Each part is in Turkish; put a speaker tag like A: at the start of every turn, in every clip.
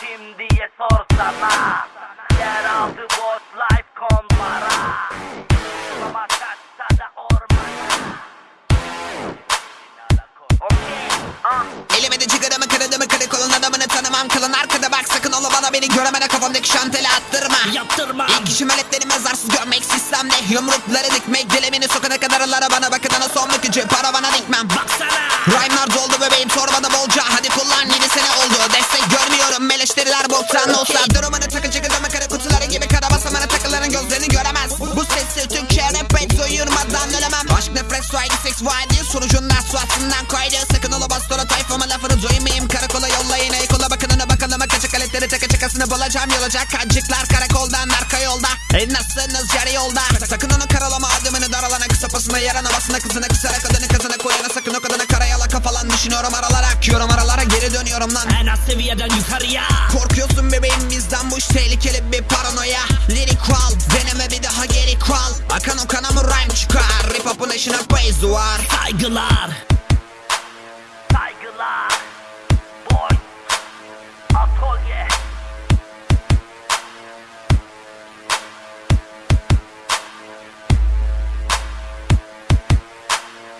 A: kim diye sorsana. Yeraltı boss life kombara Ama kaçsa da ormana. Okey, ah.
B: Elime de cigaramı kırıdımı kırık olun adamını tanımam. Kılın arkada bak sakın ola bana beni göremene kafamdaki şanteli attırma.
C: Yaptırma.
B: İlk işim aletleri mezarsız görmek sistemde. Yumrukları dikmek dilemini sokana kadar bana bakın. Ana son bükücü para bana dikmem.
C: Baksana.
B: Rhyme'lar doldu bebeğim torbada bolca takıların gözlerini göremez. Bu sessiz Türkçe rap uyurmadan ölemem. Aşk nefret suaydı seks vaydı Sonucunda suatından koydu Sakın ola bastora tayfama lafını duymayayım. Karakola yollayın. Ey kola bakın ona bakalım Kaçak aletleri taka çakasını bulacağım. Yolacak kancıklar karakoldan arka yolda. E nasılsınız yarı yolda? Sakın onu karalama. Adımını daralana Kısa pasına yaranamazsına kızına kısarak kadına karayala kafalan düşünüyorum aralara Akıyorum. Aralara geri dönüyorum lan.
C: En az seviyeden yukarıya.
B: Korkuyorsun bebeğim bizden bu iş tehlikeli bir paranoya. Lirik kual deneme bir daha geri kual Akan o kana mı rhyme çıkar. Rip up'un eşine praise var
C: Saygılar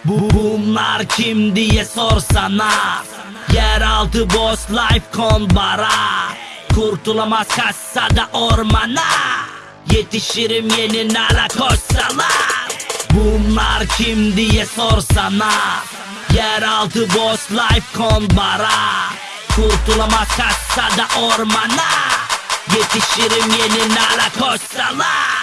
C: Bu bunlar kim diye sorsana. Yeraltı boss life konbara Kurtulamaz kassada ormana. Yetişirim yeni nala koşsalar Bunlar kim diye sorsana. Yeraltı boss life konbara Kurtulamaz kassada ormana. Yetişirim yeni nala koşsalar